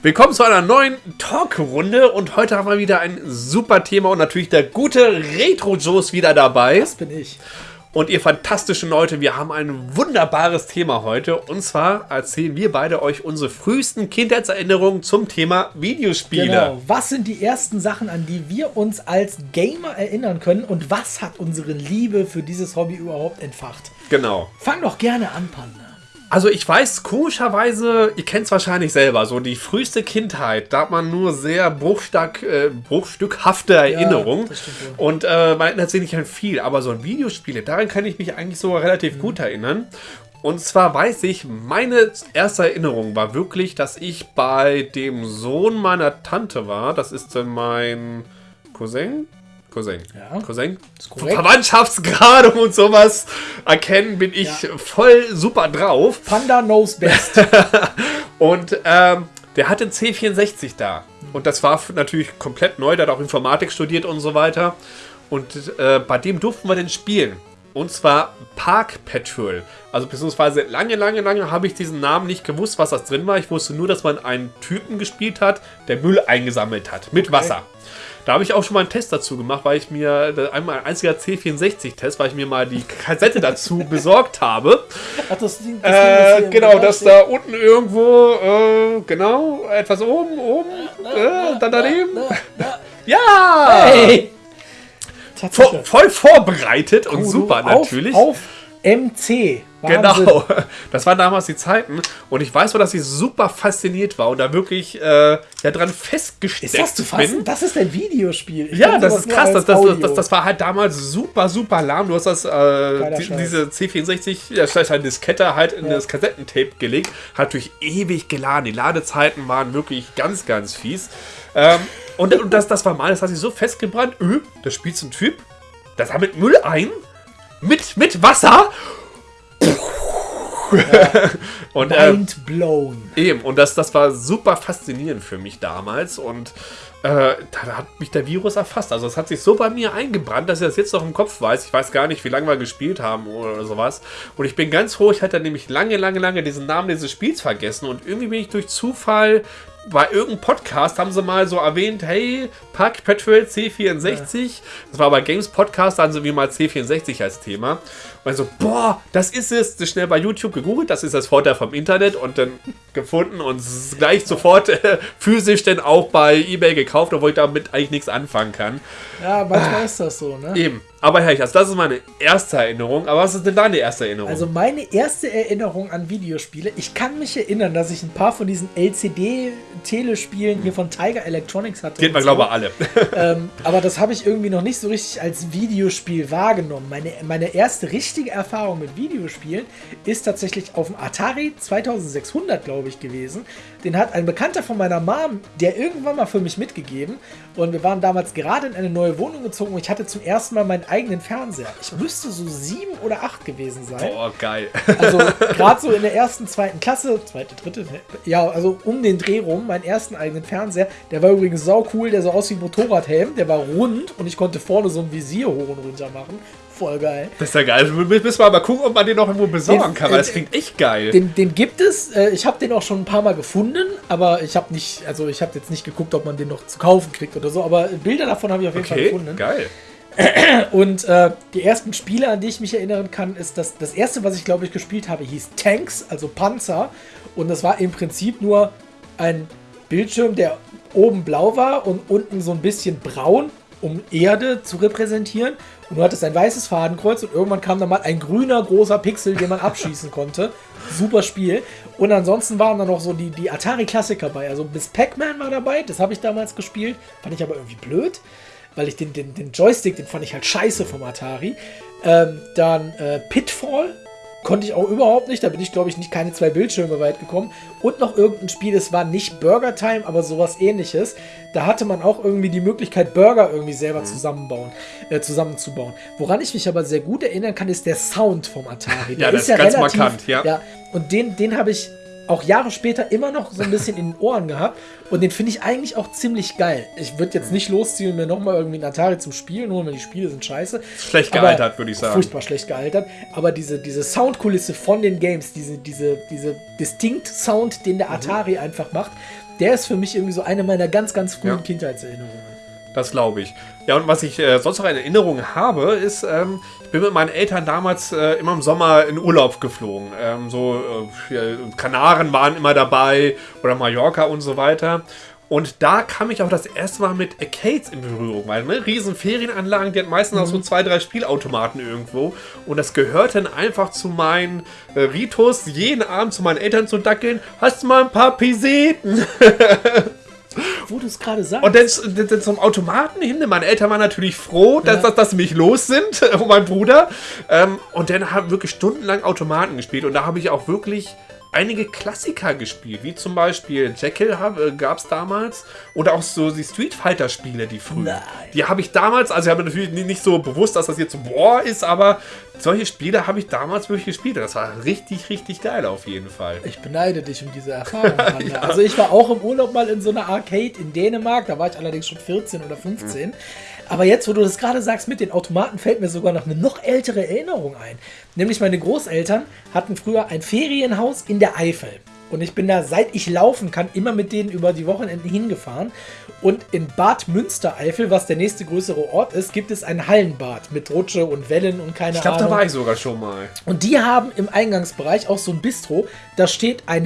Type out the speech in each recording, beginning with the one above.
Willkommen zu einer neuen Talkrunde und heute haben wir wieder ein super Thema und natürlich der gute Retro-Joe ist wieder dabei. Das bin ich. Und ihr fantastischen Leute, wir haben ein wunderbares Thema heute. Und zwar erzählen wir beide euch unsere frühesten Kindheitserinnerungen zum Thema Videospiele. Genau. Was sind die ersten Sachen, an die wir uns als Gamer erinnern können und was hat unsere Liebe für dieses Hobby überhaupt entfacht? Genau. Fang doch gerne an, Panda. Also ich weiß, komischerweise, ihr kennt es wahrscheinlich selber, so die früheste Kindheit, da hat man nur sehr bruchstück, äh, bruchstückhafte Erinnerungen. wohl. und äh, man erinnert sich nicht an viel, aber so an Videospiele, daran kann ich mich eigentlich so relativ Mhm. gut erinnern. Und zwar weiß ich, meine erste Erinnerung war wirklich, dass ich bei dem Sohn meiner Tante war. Das ist äh, mein Cousin. Cousin. Ja. Cousin. Verwandtschaftsgrade und sowas erkennen, bin ich Ja. voll super drauf. Panda knows best. Und ähm, der hatte einen C64 da. Und das war natürlich komplett neu. Der hat auch Informatik studiert und so weiter. Und äh, bei dem durften wir den spielen. Und zwar Park Patrol. Also beziehungsweise lange, lange, lange habe ich diesen Namen nicht gewusst, was das drin war. Ich wusste nur, dass man einen Typen gespielt hat, der Müll eingesammelt hat. Mit Wasser. Da habe ich auch schon mal einen Test dazu gemacht, weil ich mir, einmal ein einziger C64-Test, weil ich mir mal die Kassette dazu besorgt habe. Ach, das Ding, das Ding, das Äh, hier genau, im das steht. da unten irgendwo, äh, genau, etwas oben, oben, äh, dann daneben. Ja! Hey! Vo Tatsache. voll vorbereitet und Oh, super auf, natürlich. Auf MC. Wahnsinn. Genau, das waren damals die Zeiten und ich weiß nur, dass ich super fasziniert war und da wirklich äh, ja dran festgesteckt Ist das zu fassen? bin. Das ist ein Videospiel. Ich Ja, das ist krass. Das, das, das, das war halt damals super, super lahm. Du hast das, äh, die, diese C64, ja, vielleicht eine Diskette halt in Ja. das Kassettentape gelegt. Hat durch ewig geladen. Die Ladezeiten waren wirklich ganz, ganz fies. Ähm, und und das, das war mal, das hat sich so festgebrannt. Öh, da spielt so ein Typ, das sammelt Müll ein. Mit, mit Wasser. und äh, Mind blown. Eben, und das, das war super faszinierend für mich damals und äh, da hat mich der Virus erfasst. Also es hat sich so bei mir eingebrannt, dass ich das jetzt noch im Kopf weiß. Ich weiß gar nicht, wie lange wir gespielt haben oder sowas. Und ich bin ganz froh, ich hatte nämlich lange, lange, lange diesen Namen dieses Spiels vergessen und irgendwie bin ich durch Zufall bei irgendeinem Podcast haben sie mal so erwähnt, hey, Pack Patrol C64. Das war bei Games Podcast, da haben sie wie mal C64 als Thema. Und so, boah, das ist es. Das schnell bei YouTube gegoogelt, das ist das Vorteil vom Internet und dann gefunden und gleich sofort äh, physisch dann auch bei Ebay gekauft, obwohl ich damit eigentlich nichts anfangen kann. Ja, manchmal ist das so, ne? Eben. Aber herrlich, also das ist meine erste Erinnerung. Aber was ist denn deine erste Erinnerung? Also meine erste Erinnerung an Videospiele, ich kann mich erinnern, dass ich ein paar von diesen LCD-Telespielen hier von Tiger Electronics hatte. Geht man, so. glaube ich, alle. ähm, aber das habe ich irgendwie noch nicht so richtig als Videospiel wahrgenommen. Meine, meine erste richtige Erfahrung mit Videospielen ist tatsächlich auf dem Atari 2600, glaube ich, gewesen. Den hat ein Bekannter von meiner Mom, der irgendwann mal für mich mitgegeben. Und wir waren damals gerade in eine neue Wohnung gezogen und ich hatte zum ersten Mal meinen eigenen Fernseher. Ich müsste so sieben oder acht gewesen sein. Boah, geil. Also gerade so in der ersten, zweiten Klasse, zweite, dritte, ja, also um den Dreh rum, meinen ersten eigenen Fernseher. Der war übrigens sau cool, der sah aus wie ein Motorradhelm, der war rund und ich konnte vorne so ein Visier hoch und runter machen. Voll geil. Das ist ja geil. Wir müssen wir mal gucken, ob man den noch irgendwo besorgen Den- kann, weil das äh, klingt echt geil. Den, den gibt es, äh, ich habe den auch schon ein paar Mal gefunden, aber ich habe nicht, also ich habe jetzt nicht geguckt, ob man den noch zu kaufen kriegt oder so, aber Bilder davon habe ich auf jeden Fall okay, gefunden. geil. Und äh, die ersten Spiele, an die ich mich erinnern kann, ist das, das erste, was ich glaube ich gespielt habe, hieß Tanks, also Panzer. Und das war im Prinzip nur ein Bildschirm, der oben blau war und unten so ein bisschen braun, um Erde zu repräsentieren. Und du hattest ein weißes Fadenkreuz und irgendwann kam dann mal ein grüner großer Pixel, den man abschießen konnte. Super Spiel. Und ansonsten waren da noch so die, die Atari-Klassiker bei. Also bis Pac-Man war dabei, das habe ich damals gespielt. Fand ich aber irgendwie blöd weil ich den, den, den Joystick, den fand ich halt scheiße vom Atari. Ähm, dann äh, Pitfall konnte ich auch überhaupt nicht. Da bin ich, glaube ich, nicht keine zwei Bildschirme weit gekommen. Und noch irgendein Spiel, es war nicht Burger Time, aber sowas ähnliches. Da hatte man auch irgendwie die Möglichkeit, Burger irgendwie selber zusammenbauen, äh, zusammenzubauen. Woran ich mich aber sehr gut erinnern kann, ist der Sound vom Atari. Ja, das ist ganz markant, ja. ja. Und den, den habe ich auch Jahre später immer noch so ein bisschen in den Ohren gehabt. Und den finde ich eigentlich auch ziemlich geil. Ich würde jetzt nicht losziehen und mir nochmal irgendwie einen Atari zum Spielen holen, weil die Spiele sind scheiße. Schlecht gealtert, würde ich sagen. Furchtbar schlecht gealtert. Aber diese, diese Soundkulisse von den Games, diese, diese, diese Distinct Sound, den Mhm. der Atari einfach macht, der ist für mich irgendwie so eine meiner ganz, ganz frühen Ja. Kindheitserinnerungen. Das glaube ich. Ja, und was ich äh, sonst noch in Erinnerung habe, ist, ähm, ich bin mit meinen Eltern damals äh, immer im Sommer in Urlaub geflogen. Ähm, so äh, Kanaren waren immer dabei oder Mallorca und so weiter. Und da kam ich auch das erste Mal mit Arcades in Berührung, weil ne, riesen Ferienanlagen, die hatten meistens auch so zwei, drei Spielautomaten irgendwo. Und das gehörte dann einfach zu meinen äh, Ritus, jeden Abend zu meinen Eltern zu dackeln. Hast du mal ein paar Peseten? Wo du es gerade sagst. Und dann, dann, zum Automaten hin. Meine Eltern waren natürlich froh, dass, Ja. dass, dass sie mich los sind, und mein Bruder. Ähm, und dann haben wir wirklich stundenlang Automaten gespielt. Und da habe ich auch wirklich einige Klassiker gespielt, wie zum Beispiel Jekyll äh, gab es damals. Oder auch so die Street Fighter-Spiele, die frühen. Nein. Die habe ich damals, also ich habe natürlich nicht so bewusst, dass das jetzt so boah ist, aber solche Spiele habe ich damals wirklich gespielt. Das war richtig, richtig geil auf jeden Fall. Ich beneide dich um diese Erfahrung. Hanna. Also ich war auch im Urlaub mal in so einer Arcade in Dänemark. Da war ich allerdings schon 14 oder 15. Aber jetzt, wo du das gerade sagst mit den Automaten, fällt mir sogar noch eine noch ältere Erinnerung ein. Nämlich meine Großeltern hatten früher ein Ferienhaus in der Eifel. Und ich bin da, seit ich laufen kann, immer mit denen über die Wochenenden hingefahren. Und in Bad Münstereifel, was der nächste größere Ort ist, gibt es ein Hallenbad mit Rutsche und Wellen und keine Ich glaube, Ahnung. da war ich sogar schon mal. Und die haben im Eingangsbereich auch so ein Bistro, da steht ein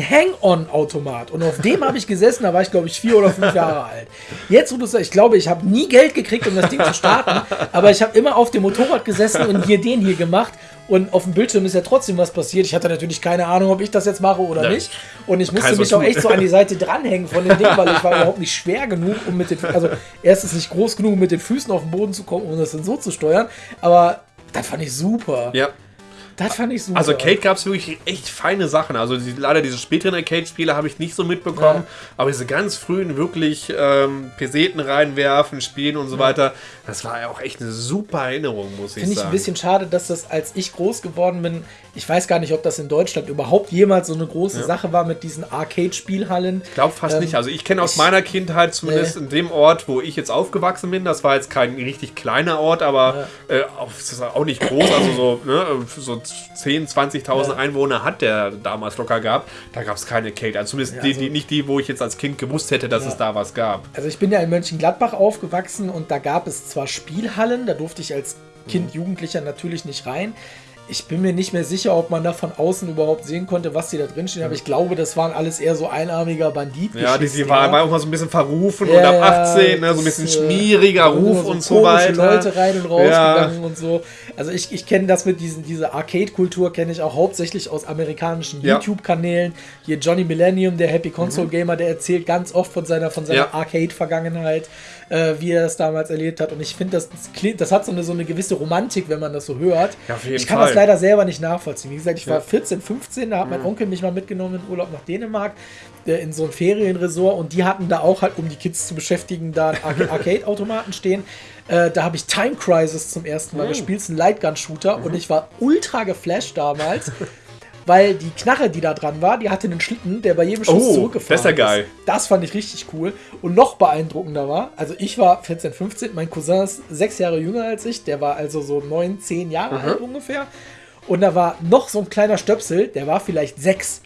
Hang-On-Automat. Und auf dem habe ich gesessen, da war ich glaube ich vier oder fünf Jahre alt. Jetzt, wo du sagst, ich glaube, ich habe nie Geld gekriegt, um das Ding zu starten, aber ich habe immer auf dem Motorrad gesessen und hier den hier gemacht. Und auf dem Bildschirm ist ja trotzdem was passiert. Ich hatte natürlich keine Ahnung, ob ich das jetzt mache oder Ja. nicht. Und ich musste mich auch echt so an die Seite dranhängen von dem Ding, weil ich war überhaupt nicht schwer genug, um mit den, also erstens nicht groß genug, um mit den Füßen auf den Boden zu kommen, um das dann so zu steuern. Aber das fand ich super. Ja. Das fand ich super. Also Arcade gab es wirklich echt feine Sachen. Also die, leider diese späteren Arcade-Spiele habe ich nicht so mitbekommen. Aber diese ganz frühen wirklich ähm, Peseten reinwerfen, spielen und so weiter, das war ja auch echt eine super Erinnerung, muss ich Finde ich sagen. ein bisschen schade, dass das, als ich groß geworden bin, ich weiß gar nicht, ob das in Deutschland überhaupt jemals so eine große Sache war mit diesen Arcade-Spielhallen. ich glaube fast Ähm, nicht. Also ich kenne aus ich- meiner Kindheit, zumindest in dem Ort, wo ich jetzt aufgewachsen bin, das war jetzt kein richtig kleiner Ort, aber äh, auch, es ist auch nicht groß, also so, ne, so 10.000, 20.000 Ja. Einwohner hat der damals locker gehabt. Da gab es keine Arcade. Also zumindest Ja, die, also- die, nicht die, wo ich jetzt als Kind gewusst hätte, dass Ja. es da was gab. Also ich bin ja in Mönchengladbach aufgewachsen und da gab es zwar Spielhallen, da durfte ich als Kind, Jugendlicher natürlich nicht rein. Ich bin mir nicht mehr sicher, ob man da von außen überhaupt sehen konnte, was die da drin stehen, aber ich glaube, das waren alles eher so einarmiger Bandit. Ja, die, die war, war auch mal so ein bisschen verrufen Ja, und ab ja, 18, ne, so ein bisschen äh, schmieriger Ruf und so komische weiter. Leute rein und raus Ja. gegangen und so. Also ich, ich kenne das mit diesen, diese Arcade-Kultur kenne ich auch hauptsächlich aus amerikanischen. Mhm. YouTube-Kanälen. Hier Johnny Millennium, der Happy Console Gamer, der erzählt ganz oft von seiner, von seiner. Arcade-Vergangenheit, äh, wie er das damals erlebt hat. Und ich finde, das, das, hat so eine, so eine gewisse Romantik, wenn man das so hört. Ja, ich kann Fall. das leider selber nicht nachvollziehen. Wie gesagt, ich war Ja. Mhm. 14, 15, da hat mein Onkel mich mal mitgenommen in Urlaub nach Dänemark äh, in so ein Ferienresort und die hatten da auch halt, um die Kids zu beschäftigen, da Arcade-Automaten stehen. Äh, da habe ich Time Crisis zum ersten Mal gespielt, ist ein Lightgun-Shooter und ich war ultra geflasht damals. Weil die Knarre, die da dran war, die hatte einen Schlitten, der bei jedem Schuss Oh, zurückgefahren das ist ja geil. Das fand ich richtig cool. Und noch beeindruckender war, also ich war 14, 15, mein Cousin ist sechs Jahre jünger als ich, der war also so neun, zehn Jahre alt ungefähr. Und da war noch so ein kleiner Stöpsel, der war vielleicht sechs.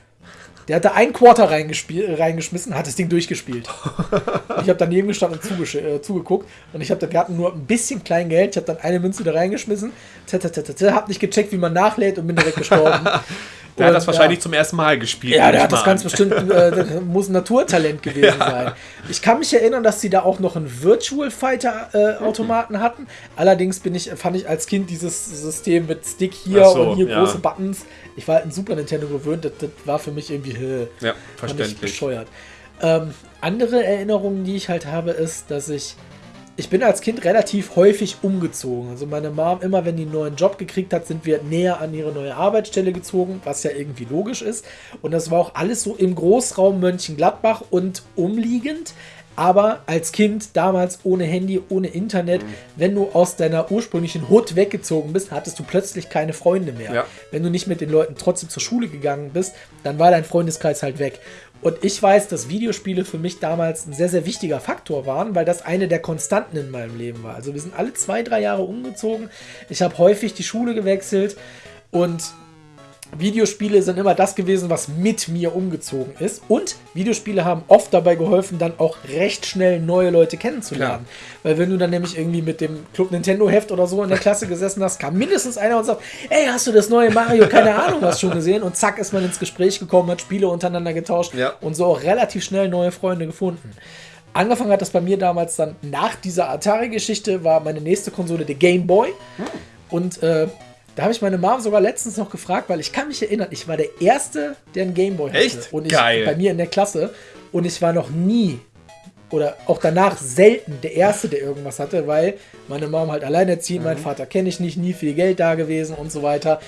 Der hatte ein Quarter reingeschmissen, hat das Ding durchgespielt. ich habe daneben gestanden und äh, zugeguckt und ich habe wir hatten nur ein bisschen Kleingeld, ich habe dann eine Münze da reingeschmissen, habe nicht gecheckt, wie man nachlädt und bin direkt gestorben. Der hat das Und, wahrscheinlich ja. zum ersten Mal gespielt. Ja, der hat das ganz an. bestimmt, äh, muss ein Naturtalent gewesen sein. Ich kann mich erinnern, dass sie da auch noch einen Virtual Fighter äh, Automaten hatten. Allerdings bin ich, fand ich als Kind dieses System mit Stick hier so, und hier ja. große Buttons. Ich war halt ein Super Nintendo gewöhnt, das, das war für mich irgendwie äh, Ja, verständlich. bescheuert. Ähm, andere Erinnerungen, die ich halt habe, ist, dass ich ich bin als Kind relativ häufig umgezogen. Also meine Mom, immer wenn die einen neuen Job gekriegt hat, sind wir näher an ihre neue Arbeitsstelle gezogen, was ja irgendwie logisch ist. Und das war auch alles so im Großraum Mönchengladbach und umliegend. Aber als Kind, damals ohne Handy, ohne Internet, Mhm. wenn du aus deiner ursprünglichen Hut weggezogen bist, hattest du plötzlich keine Freunde mehr. Ja. Wenn du nicht mit den Leuten trotzdem zur Schule gegangen bist, dann war dein Freundeskreis halt weg. Und ich weiß, dass Videospiele für mich damals ein sehr, sehr wichtiger Faktor waren, weil das eine der Konstanten in meinem Leben war. Also wir sind alle zwei, drei Jahre umgezogen. Ich habe häufig die Schule gewechselt und Videospiele sind immer das gewesen, was mit mir umgezogen ist. Und Videospiele haben oft dabei geholfen, dann auch recht schnell neue Leute kennenzulernen. Weil wenn du dann nämlich irgendwie mit dem Club Nintendo Heft oder so in der Klasse gesessen hast, kam mindestens einer und sagt, ey, hast du das neue Mario, keine Ahnung, was schon gesehen? Und zack, ist man ins Gespräch gekommen, hat Spiele untereinander getauscht Ja. und so auch relativ schnell neue Freunde gefunden. Angefangen hat das bei mir damals dann nach dieser Atari-Geschichte, war meine nächste Konsole der Game Boy. Und äh, da habe ich meine Mom sogar letztens noch gefragt, weil ich kann mich erinnern, ich war der Erste, der einen Gameboy hatte. Echt? Und ich, Geil. Bei mir in der Klasse. Und ich war noch nie oder auch danach selten der Erste, der irgendwas hatte, weil meine Mom halt alleinerziehend, Mhm. mein Vater kenne ich nicht, nie viel Geld da gewesen und so weiter.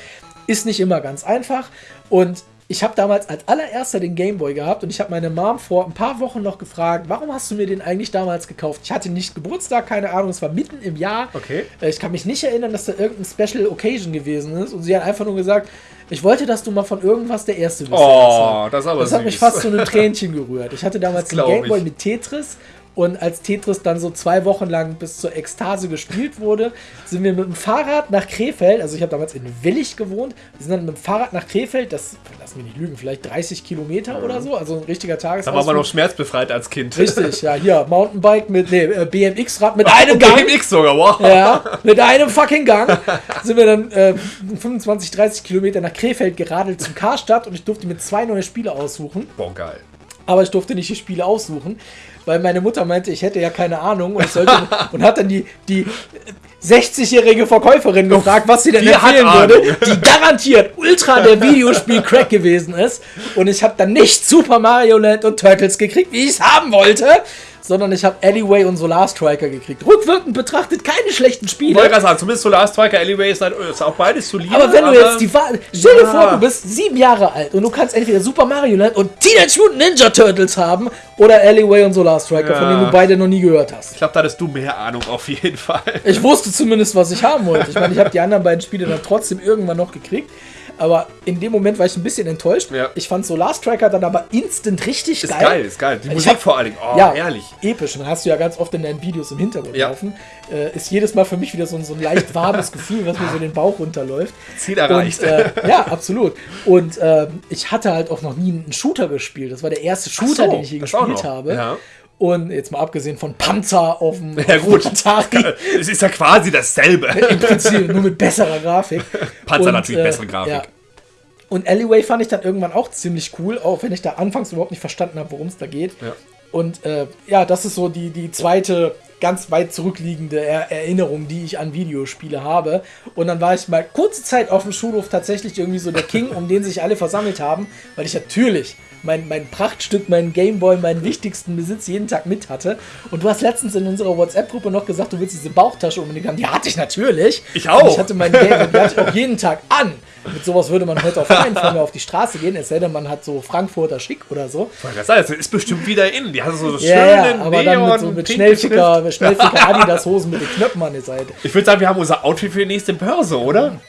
Ist nicht immer ganz einfach. Und ich habe damals als allererster den Gameboy gehabt und ich habe meine Mom vor ein paar Wochen noch gefragt, warum hast du mir den eigentlich damals gekauft? Ich hatte nicht Geburtstag, keine Ahnung, es war mitten im Jahr. Okay. Äh, Ich kann mich nicht erinnern, dass da irgendein Special Occasion gewesen ist und sie hat einfach nur gesagt, ich wollte, dass du mal von irgendwas der Erste bist. Oh, das ist aber Das hat mich süß. fast zu einem Tränchen gerührt. Ich hatte damals den Gameboy ich. mit Tetris und als Tetris dann so zwei Wochen lang bis zur Ekstase gespielt wurde, sind wir mit dem Fahrrad nach Krefeld, also ich habe damals in Willig gewohnt, wir sind dann mit dem Fahrrad nach Krefeld, das, lass mich nicht lügen, vielleicht 30 Kilometer oder so, also ein richtiger Da war man Tagesausflug. noch schmerzbefreit als Kind. Richtig, ja, hier, Mountainbike mit, nee, äh, BMX-Rad mit einem Gang. BMX sogar, wow. Ja, mit einem fucking Gang sind wir dann äh, 25, 30 Kilometer nach Krefeld geradelt zum Karstadt und ich durfte mir zwei neue Spiele aussuchen. Boah, geil. Aber ich durfte nicht die Spiele aussuchen, weil meine Mutter meinte, ich hätte ja keine Ahnung und, ich sollte, und hat dann die, die 60-jährige Verkäuferin gefragt, was sie denn Die empfehlen würde, die garantiert ultra der Videospiel-Crack gewesen ist. Und ich habe dann nicht Super Mario Land und Turtles gekriegt, wie ich es haben wollte, sondern ich habe Alleyway und Solar Striker gekriegt. Rückwirkend betrachtet keine schlechten Ich Spiele. wollte gerade sagen, zumindest Solar Striker, Alleyway ist, halt, ist auch beides solide. Aber wenn du jetzt die Wahl. Stell dir Ja. vor, du bist sieben Jahre alt und du kannst entweder Super Mario Land und Teenage Mutant Ninja Turtles haben oder Alleyway und Solar Striker, von Ja. denen du beide noch nie gehört hast. Ich glaube, da hattest du mehr Ahnung auf jeden Fall. Ich wusste zumindest, was ich haben wollte. Ich meine, ich habe die anderen beiden Spiele dann trotzdem irgendwann noch gekriegt. Aber in dem Moment war ich ein bisschen enttäuscht. Ja. Ich fand Solar Striker dann aber instant richtig Ist geil. geil, ist geil. Die Ich Musik hab- vor allen Dingen. Oh, ja, herrlich. episch. Und dann hast du ja ganz oft in deinen Videos im Hintergrund Ja. laufen. Äh, ist jedes Mal für mich wieder so ein, so ein leicht warmes Gefühl, was mir so den Bauch runterläuft. Ziel erreicht. Und, äh, ja, absolut. Und ähm, ich hatte halt auch noch nie einen Shooter gespielt. Das war der erste Shooter, so, den ich je gespielt habe. Ja. Und jetzt mal abgesehen von Panzer auf dem Ja, gut. Atari. Es ist ja quasi dasselbe. Im Prinzip nur mit besserer Grafik. Panzer Und, natürlich äh, bessere Grafik. Ja. Und Alleyway fand ich dann irgendwann auch ziemlich cool, auch wenn ich da anfangs überhaupt nicht verstanden habe, worum es da geht. Ja. Und äh, ja, das ist so die, die zweite ganz weit zurückliegende er Erinnerung, die ich an Videospiele habe. Und dann war ich mal kurze Zeit auf dem Schulhof tatsächlich irgendwie so der King, um den sich alle versammelt haben, weil ich natürlich mein, mein Prachtstück, mein Gameboy, meinen wichtigsten Besitz jeden Tag mit hatte. Und du hast letztens in unserer WhatsApp-Gruppe noch gesagt, du willst diese Bauchtasche unbedingt haben. Die hatte ich natürlich. Ich auch. Und ich hatte meinen Gameboy, die hatte ich auch jeden Tag an. Mit sowas würde man heute auf keinen Fall mehr auf die Straße gehen, es sei denn, man hat so Frankfurter Schick oder so. Das ist bestimmt wieder in. Die hat so das Ja, schöne ja, aber dann mit, so, Neon- mit pinke Schnellficker, mit Schnellficker Adidas Hosen mit den Knöpfen an der Seite. Ich würde sagen, wir haben unser Outfit für die nächste Börse, oder?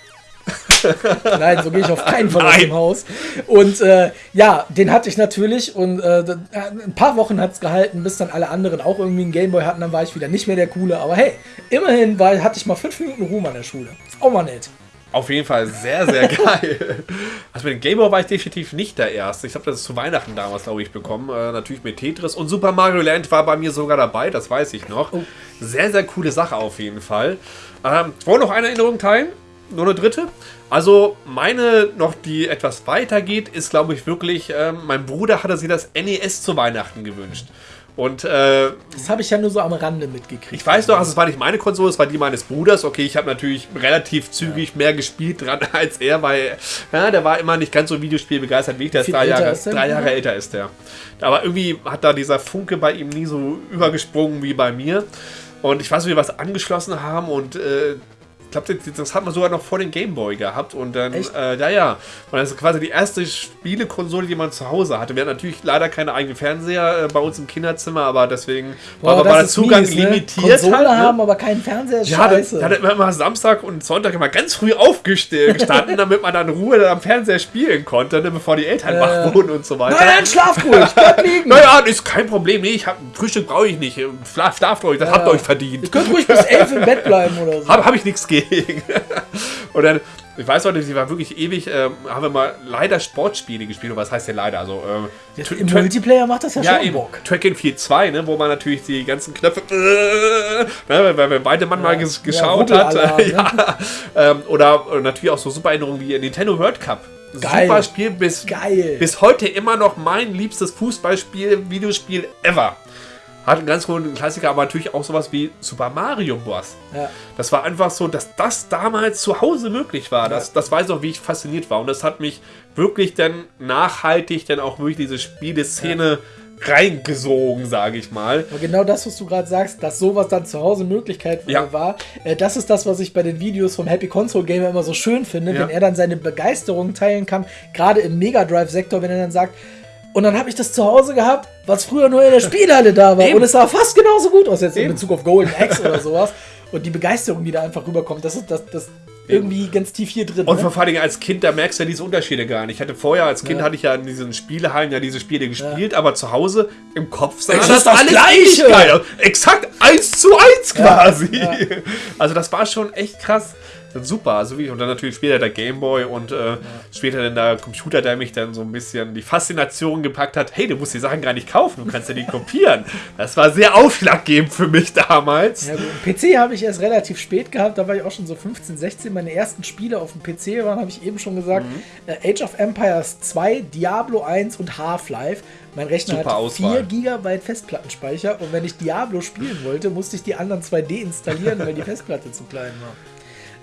Nein, so gehe ich auf keinen Fall aus dem Haus. Und äh, ja, den hatte ich natürlich und äh, da- ein paar Wochen hat es gehalten, bis dann alle anderen auch irgendwie einen Gameboy hatten. Dann war ich wieder nicht mehr der Coole. Aber hey, immerhin war, hatte ich mal fünf Minuten Ruhm an der Schule. Ist auch mal nett. Auf jeden Fall sehr, sehr geil. Also mit dem Gameboy war ich definitiv nicht der Erste. Ich habe das zu Weihnachten damals, glaube ich, bekommen. Äh, natürlich mit Tetris. Und Super Mario Land war bei mir sogar dabei, das weiß ich noch. Oh. Sehr, sehr coole Sache auf jeden Fall. Ähm, ich wollte noch eine Erinnerung teilen. Nur eine dritte. Also meine noch, die etwas weiter geht, ist, glaube ich, wirklich, ähm, mein Bruder hatte sich das NES zu Weihnachten gewünscht. Und äh, Das habe ich ja nur so am Rande mitgekriegt. ich weiß noch, also es war nicht meine Konsole, es war die meines Bruders. Okay, ich habe natürlich relativ zügig mehr gespielt dran als er, weil ja, der war immer nicht ganz so Videospielbegeistert wie ich. Der ist drei Jahre, ist drei? Jahre älter ist der. Aber irgendwie hat da dieser Funke bei ihm nie so übergesprungen wie bei mir. Und ich weiß, wie wir was angeschlossen haben und äh, ich glaube, das, hat man sogar noch vor dem Gameboy gehabt und dann, äh, ja, ja. Und das ist quasi die erste Spielekonsole, die man zu Hause hatte. Wir hatten natürlich leider keine eigenen Fernseher äh, bei uns im Kinderzimmer, aber deswegen war, Boah, war der ist Zugang mies, ne? limitiert. Konsole halt, ne? haben, aber keinen Fernseher. Ja, dann, Scheiße. dann hat man immer Samstag und Sonntag immer ganz früh aufgestanden, damit man dann in Ruhe am Fernseher spielen konnte, ne, bevor die Eltern Äh. wach wurden und so weiter. Nein, nein, schlaf ruhig, bleib liegen. Naja, ist kein Problem. Nee, ich hab, Frühstück brauche ich nicht. Schlaf, schlaft euch, das habt ihr euch verdient. Ihr könnt ruhig bis elf im Bett bleiben oder so. Habe hab ich nichts gegen. Und dann ich weiß noch, sie war wirklich ewig, ähm, haben wir mal leider Sportspiele gespielt. Und was heißt denn leider? Also, ähm, Im Multiplayer macht das ja, ja schon eben, Bock. Track in 4 2, ne, wo man natürlich die ganzen Knöpfe, äh, ne, weil wir beide Mann mal Ja. ges Ja, geschaut hat. Rubbelalarm, ne? ja, ähm, oder, oder natürlich auch so super Erinnerungen wie Nintendo World Cup. Geil. Super Spiel, bis, Geil. bis heute immer noch mein liebstes Fußballspiel, Videospiel ever. Hat einen ganz großen Klassiker, aber natürlich auch sowas wie Super Mario Bros. Ja. Das war einfach so, dass das damals zu Hause möglich war. Das, das weiß ich noch, wie ich fasziniert war. Und das hat mich wirklich dann nachhaltig dann auch wirklich diese Spieleszene reingesogen, sage ich mal. Aber genau das, was du gerade sagst, dass sowas dann zu Hause Möglichkeit Ja. war, äh, das ist das, was ich bei den Videos vom Happy Console Gamer immer so schön finde, Ja. wenn er dann seine Begeisterung teilen kann, gerade im Mega Drive-Sektor, wenn er dann sagt, und dann habe ich das zu Hause gehabt, was früher nur in der Spielhalle da war. Eben. Und es sah fast genauso gut aus jetzt in Eben. Bezug auf Golden Axe oder sowas. Und die Begeisterung, die da einfach rüberkommt, das ist das, das irgendwie ganz tief hier drin. Und ne? vor allen Dingen als Kind, da merkst du ja diese Unterschiede gar nicht. Ich hatte vorher als Kind Ja. hatte ich ja in diesen Spielehallen ja diese Spiele gespielt, aber zu Hause im Kopf sah ist das Gleiche. ewig geil. Exakt eins zu eins quasi. ja. Also das war schon echt krass. Super, also wie, und dann natürlich später der Gameboy und äh, später dann der Computer, der mich dann so ein bisschen die Faszination gepackt hat, hey, du musst die Sachen gar nicht kaufen, du kannst ja die kopieren. Das war sehr ausschlaggebend für mich damals. Ja, gut. PC habe ich erst relativ spät gehabt, da war ich auch schon so 15, 16. Meine ersten Spiele auf dem PC waren, habe ich eben schon gesagt, Mhm. äh, Age of Empires 2, Diablo 1 und Half-Life. Mein Rechner Super hatte Auswahl. 4 GB Festplattenspeicher und wenn ich Diablo spielen wollte, musste ich die anderen zwei deinstallieren, weil die Festplatte zu klein war.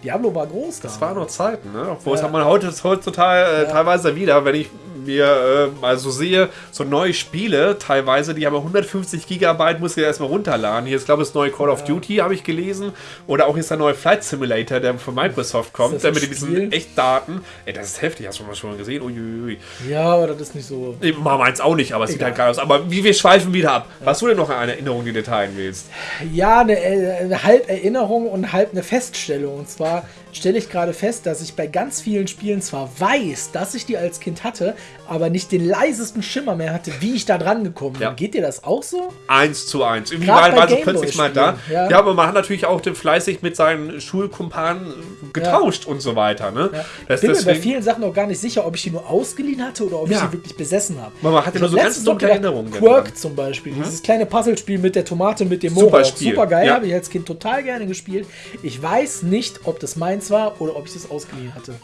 Diablo war groß da. Das waren noch Zeiten, ne? Obwohl, das Ja. hat man heute, heutzutage äh, Ja. teilweise wieder, wenn ich mir äh, mal so sehe, so neue Spiele teilweise, die haben 150 Gigabyte, muss ich ja erstmal runterladen. Hier ist, glaube ich, das neue Call of Duty, habe ich gelesen. Oder auch ist der neue Flight Simulator, der von Microsoft kommt, das der mit diesen Spiel? Echtdaten. Ey, das ist heftig, hast du mal schon gesehen? Uiuiui. Ja, aber das ist nicht so. Ich mach meins auch nicht, aber es sieht halt geil aus. Aber wie wir schweifen wieder ab. Hast du denn noch eine Erinnerung, die du teilen willst? Ja, eine, äh, eine halb Erinnerung und halb eine Feststellung. Und zwar да, stelle ich gerade fest, dass ich bei ganz vielen Spielen zwar weiß, dass ich die als Kind hatte, aber nicht den leisesten Schimmer mehr hatte, wie ich da dran gekommen bin. Ja. Geht dir das auch so? Eins zu eins. Irgendwie Gerade war, war Gameboy plötzlich mal da. ja. Ja. aber man hat natürlich auch den fleißig mit seinen Schulkumpanen getauscht und so weiter. Ne? Ja. Ich bin mir bei vielen Sachen auch gar nicht sicher, ob ich die nur ausgeliehen hatte oder ob ich Ja. sie wirklich besessen habe. Man hat ja Ich nur so ganz dunkle Erinnerungen Quirk dran. zum Beispiel, dieses kleine Puzzlespiel mit der Tomate mit dem Super Mohawk. Spiel, Super geil, ja. habe ich als Kind total gerne gespielt. Ich weiß nicht, ob das meins war oder ob ich das ausgeliehen hatte.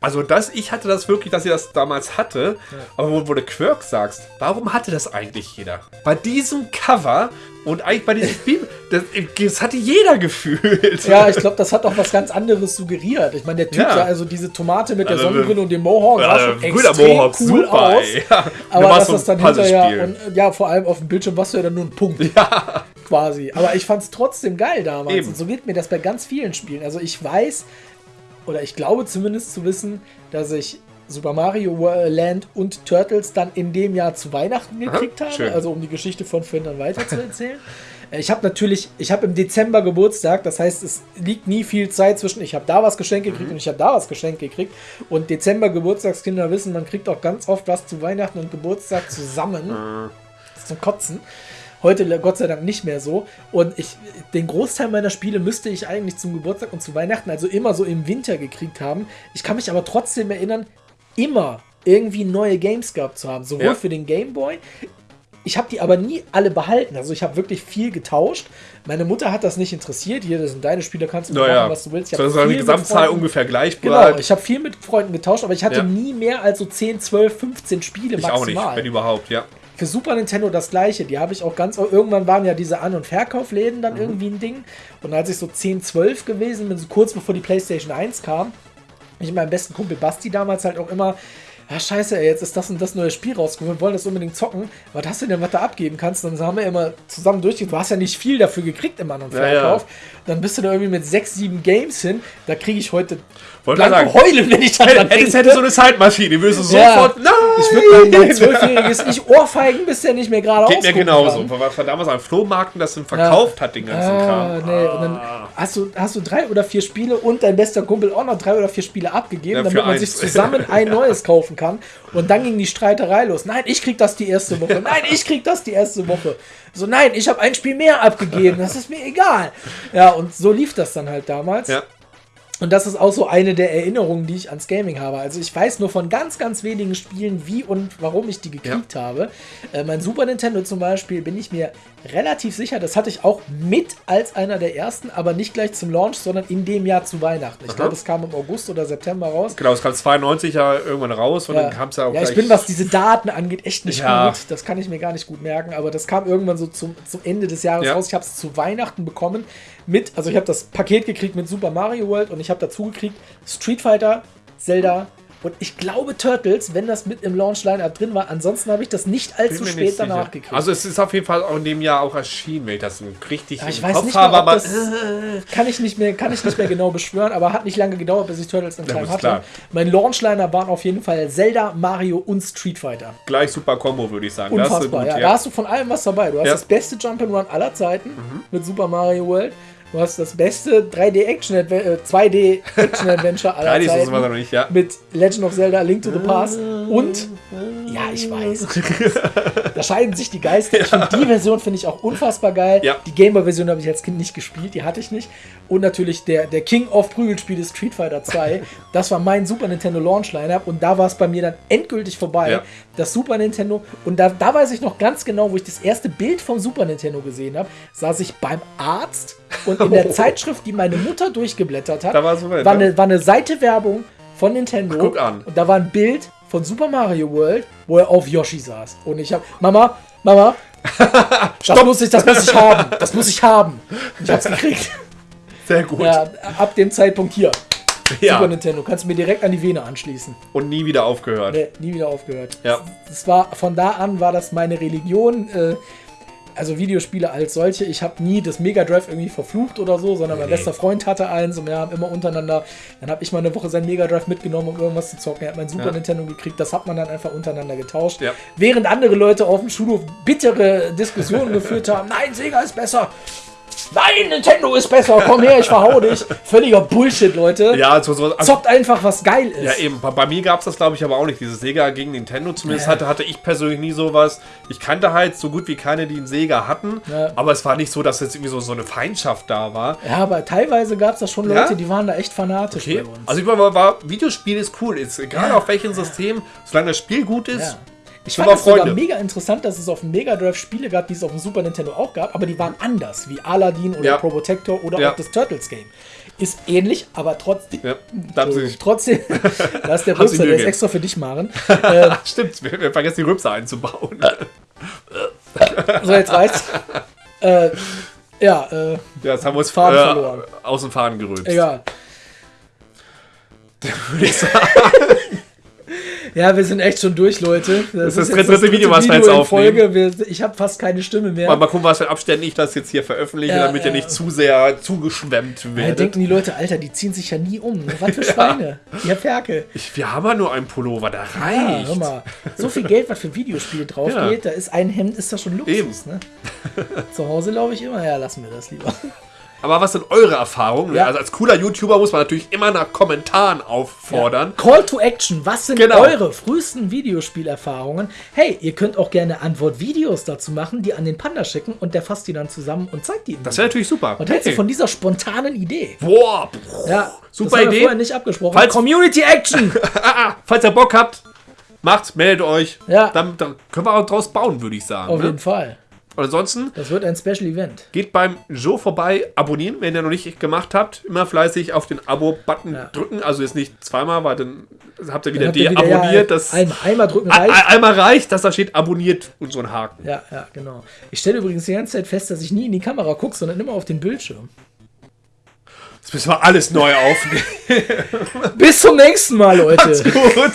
Also das, ich hatte das wirklich, dass ich das damals hatte. Aber wo, wo du Quirk sagst, warum hatte das eigentlich jeder? Bei diesem Cover und eigentlich bei diesem Spiel, das, das hatte jeder gefühlt. Ja, ich glaube, das hat auch was ganz anderes suggeriert. Ich meine, der Typ Ja. sah also diese Tomate mit der Also, Sonnenbrille und dem Mohawk sah Ja, schon guter extrem Mohawk, cool super, aus. Ja. Aber ein das dann hinterher und ja, vor allem auf dem Bildschirm warst du ja dann nur ein Punkt. Ja. Quasi. Aber ich fand es trotzdem geil damals. Eben. Und so geht mir das bei ganz vielen Spielen. Also ich weiß, oder ich glaube zumindest zu wissen, dass ich Super Mario Land und Turtles dann in dem Jahr zu Weihnachten gekriegt habe. schön. Also um die Geschichte von Finn dann weiter zu erzählen. Äh, Ich habe natürlich, ich habe im Dezember Geburtstag, das heißt, es liegt nie viel Zeit zwischen, ich habe da was geschenkt Mhm. gekriegt und ich habe da was geschenkt gekriegt. Und Dezember Geburtstagskinder wissen, man kriegt auch ganz oft was zu Weihnachten und Geburtstag zusammen Äh, zum Kotzen. Heute Gott sei Dank nicht mehr so. Und ich, den Großteil meiner Spiele müsste ich eigentlich zum Geburtstag und zu Weihnachten, also immer so im Winter gekriegt haben. Ich kann mich aber trotzdem erinnern, immer irgendwie neue Games gehabt zu haben. Sowohl Ja. für den Game Boy. Ich habe die aber nie alle behalten. Also ich habe wirklich viel getauscht. Meine Mutter hat das nicht interessiert. Hier, das sind deine Spiele, kannst du machen, Naja, was du willst. Ich so hab ist die Gesamtzahl ungefähr gleich Genau, bleibt. ich habe viel mit Freunden getauscht, aber ich hatte Ja. nie mehr als so 10, 12, 15 Spiele Ich maximal. auch nicht, wenn überhaupt, ja. Für Super Nintendo das gleiche. Die habe ich auch ganz. Irgendwann waren ja diese An- und Verkaufsläden Mhm. dann irgendwie ein Ding. Und als ich so 10, 12 gewesen bin, so kurz bevor die PlayStation 1 kam, ich meinem besten Kumpel Basti damals halt auch immer. Ja, scheiße, ey, jetzt ist das und das neue Spiel rausgekommen. Wir wollen das unbedingt zocken. Was hast du denn, was du abgeben kannst? Dann haben wir immer zusammen durchgegangen. Du hast ja nicht viel dafür gekriegt im An- und Ja, ja. Verkauf. Dann bist du da irgendwie mit 6, 7 Games hin. Da kriege ich heute Wollte sagen, heulen, wenn ich daran hättest, denke. hätte so eine Zeitmaschine, würdest du Ja. sofort. Nein! Ich würde mein, Zwölfjähriges nicht ohrfeigen, bis der nicht mehr gerade Geht mir genauso. kann. Was war damals am Flohmarkten, das verkauft hat, den ganzen Ah, Kram. nee. Und dann Ah. hast du, hast du drei oder vier Spiele und dein bester Kumpel auch noch drei oder vier Spiele abgegeben, Ja, damit man eins. sich zusammen ein neues kaufen kann. Und dann ging die Streiterei los. Nein, ich krieg das die erste Woche. Nein, ich krieg das die erste Woche. So, nein, ich habe ein Spiel mehr abgegeben. Das ist mir egal. Ja, und so lief das dann halt damals. Ja. Und das ist auch so eine der Erinnerungen, die ich ans Gaming habe. Also ich weiß nur von ganz, ganz wenigen Spielen, wie und warum ich die gekriegt ja. habe. Äh, mein Super Nintendo zum Beispiel bin ich mir relativ sicher, das hatte ich auch mit als einer der ersten, aber nicht gleich zum Launch, sondern in dem Jahr zu Weihnachten. Ich glaube, es kam im August oder September raus. Genau, es kam 92 ja irgendwann raus und ja. dann kam es ja auch Ja, ich bin, was diese Daten angeht, echt nicht ja. gut. Das kann ich mir gar nicht gut merken, aber das kam irgendwann so zum, zum Ende des Jahres ja. raus. Ich habe es zu Weihnachten bekommen mit, also ich habe das Paket gekriegt mit Super Mario World und ich habe dazu gekriegt Street Fighter, Zelda, und ich glaube Turtles, wenn das mit im Launch-Line-Up drin war. Ansonsten habe ich das nicht allzu spät nicht danach sicher. gekriegt. Also es ist auf jeden Fall auch in dem Jahr auch erschienen, wenn ich das richtig ja, ich weiß Kopf nicht habe. aber das kann, ich nicht mehr, kann ich nicht mehr genau beschwören, aber hat nicht lange gedauert, bis ich Turtles in Time ja, hatte. Klar. Mein Launch-Liner waren auf jeden Fall Zelda, Mario und Street Fighter. Gleich super Combo, würde ich sagen. Unfassbar, gut, ja. Da hast du von allem was dabei. Du hast ja. das beste Jump'n'Run aller Zeiten mhm. mit Super Mario World. Du hast das beste 3D Action äh, 2D Action Adventure aller 3D Zeiten. Ist noch nicht, ja. Mit Legend of Zelda Link to the Past und ja, ich weiß. da scheiden sich die Geister. Ich die Version finde ich auch unfassbar geil. Ja. Die Gameboy Version habe ich als Kind nicht gespielt, die hatte ich nicht. Und natürlich der, der King of Prügelspiele Street Fighter 2. das war mein Super Nintendo Launch Lineup und da war es bei mir dann endgültig vorbei. Ja. Das Super Nintendo und da, da weiß ich noch ganz genau, wo ich das erste Bild vom Super Nintendo gesehen habe, saß ich beim Arzt und in der Zeitschrift, die meine Mutter durchgeblättert hat, war, so weit, war, eine, war eine Seite Werbung von Nintendo. Guck an. Und da war ein Bild von Super Mario World, wo er auf Yoshi saß. Und ich habe, Mama, Mama, das muss ich, das muss ich haben. Das muss ich haben. Und ich hab's gekriegt. Sehr gut. Ja, ab dem Zeitpunkt hier. Ja. Super Nintendo. Kannst du mir direkt an die Vene anschließen. Und nie wieder aufgehört. Nee, nie wieder aufgehört. Ja. Das war, von da an war das meine Religion. Äh, also Videospiele als solche, ich habe nie das Mega Drive irgendwie verflucht oder so, sondern mein bester Freund hatte eins und wir haben immer untereinander, dann habe ich mal eine Woche sein Mega Drive mitgenommen, um irgendwas zu zocken. Er hat mein Super ja. Nintendo gekriegt, das hat man dann einfach untereinander getauscht. Ja. Während andere Leute auf dem Schulhof bittere Diskussionen geführt haben, nein, Sega ist besser. Nein, Nintendo ist besser, komm her, ich verhau dich. Völliger Bullshit, Leute. Ja, so, so, also, Zockt einfach, was geil ist. Ja, eben. Bei, bei mir gab es das, glaube ich, aber auch nicht. Dieses Sega gegen Nintendo. Zumindest ja. hatte, hatte ich persönlich nie sowas. Ich kannte halt so gut wie keine, die einen Sega hatten. Ja. Aber es war nicht so, dass jetzt irgendwie so, so eine Feindschaft da war. Ja, aber teilweise gab es da schon Leute, ja? die waren da echt fanatisch okay. bei uns. Also ich war, war Videospiel ist cool. Ist, egal auf welchem System, solange das Spiel gut ist. Ich fand es sogar mega interessant, dass es auf dem Mega Drive Spiele gab, die es auf dem Super Nintendo auch gab, aber die waren anders, wie Aladdin oder ja. Probotector oder ja. auch das Turtles Game. Ist ähnlich, aber trotzdem. Ja, trotzdem, da ist der Rübser, der ist extra für dich, Maren. Äh, Stimmt, wir, wir, vergessen die Rübser einzubauen. so, jetzt reicht's. Äh, ja, äh, ja, jetzt haben wir uns Faden äh, verloren. aus dem Faden gerülpst. Egal. Würde ich sagen. Ja, wir sind echt schon durch, Leute. Das, das ist das dritte, Video, was wir jetzt aufnehmen. Wir, ich habe fast keine Stimme mehr. Mal, mal gucken, was für Abständen ich das jetzt hier veröffentliche, ja, damit ja. ihr nicht zu sehr zugeschwemmt werdet. Ja, denken die Leute, Alter, die ziehen sich ja nie um. Was für Schweine. ja. Ihr Ferkel. Ich, wir haben ja nur einen Pullover, da reicht. Ja, mal. So viel Geld, was für Videospiele drauf geht, da ist ein Hemd, ist das schon Luxus. Ne? Zu Hause glaube ich immer, ja, lassen wir das lieber. Aber was sind eure Erfahrungen? Ja. Also als cooler YouTuber muss man natürlich immer nach Kommentaren auffordern. Ja. Call to Action. Was sind genau. eure frühesten Videospielerfahrungen? Hey, ihr könnt auch gerne Antwortvideos dazu machen, die an den Panda schicken und der fasst die dann zusammen und zeigt die. Das wäre natürlich super. Und hältst hey. du von dieser spontanen Idee? Boah, ja, super das Idee. vorher nicht abgesprochen. Falls Community Action. Falls ihr Bock habt, macht, meldet euch. Ja. Dann, dann können wir auch draus bauen, würde ich sagen. Auf ne? jeden Fall. Und ansonsten. Das wird ein Special Event. Geht beim Joe vorbei, abonnieren, wenn ihr noch nicht gemacht habt. Immer fleißig auf den Abo-Button ja. drücken. Also jetzt nicht zweimal, weil dann habt ihr wieder deabonniert. Ja, einmal, einmal drücken reicht. Einmal reicht, dass da steht abonniert und so ein Haken. Ja, ja, genau. Ich stelle übrigens die ganze Zeit fest, dass ich nie in die Kamera gucke, sondern immer auf den Bildschirm. Jetzt müssen wir alles neu aufnehmen. Bis zum nächsten Mal, Leute. Macht's gut.